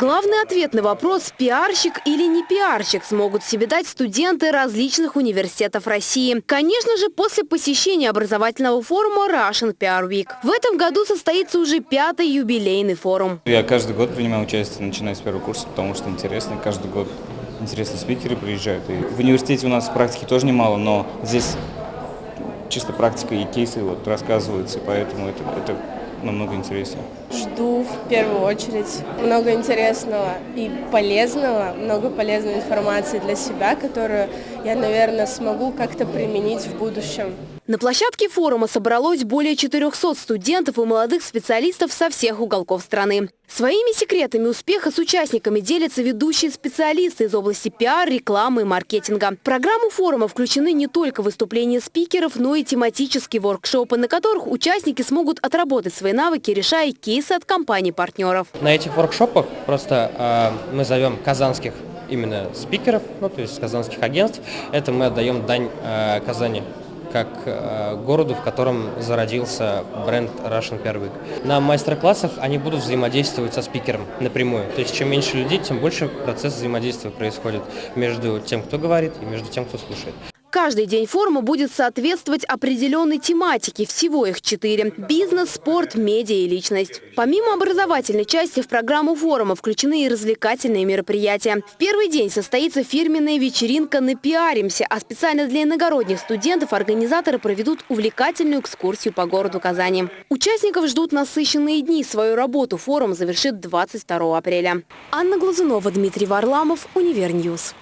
Главный ответ на вопрос, пиарщик или не пиарщик, смогут себе дать студенты различных университетов России. Конечно же, после посещения образовательного форума Russian PR Week. В этом году состоится уже пятый юбилейный форум. Я каждый год принимаю участие, начиная с первого курса, потому что интересно. Каждый год интересные спикеры приезжают. И в университете у нас практики тоже немало, но здесь чисто практика и кейсы вот рассказываются, поэтому это, это намного интереснее. Жду в первую очередь много интересного и полезного, много полезной информации для себя, которую я, наверное, смогу как-то применить в будущем. На площадке форума собралось более 400 студентов и молодых специалистов со всех уголков страны. Своими секретами успеха с участниками делятся ведущие специалисты из области пиар, рекламы и маркетинга. В программу форума включены не только выступления спикеров, но и тематические воркшопы, на которых участники смогут отработать свои навыки, решая кейсы от компаний-партнеров. На этих воркшопах просто э, мы зовем казанских именно спикеров, ну, то есть казанских агентств. Это мы отдаем дань э, Казани как э, городу, в котором зародился бренд Russian Week. На мастер-классах они будут взаимодействовать со спикером напрямую. То есть чем меньше людей, тем больше процесс взаимодействия происходит между тем, кто говорит, и между тем, кто слушает. Каждый день форума будет соответствовать определенной тематике. Всего их четыре – бизнес, спорт, медиа и личность. Помимо образовательной части в программу форума включены и развлекательные мероприятия. В первый день состоится фирменная вечеринка «Напиаримся», а специально для иногородних студентов организаторы проведут увлекательную экскурсию по городу Казани. Участников ждут насыщенные дни. Свою работу форум завершит 22 апреля. Анна Глазунова, Дмитрий Варламов, Univer News.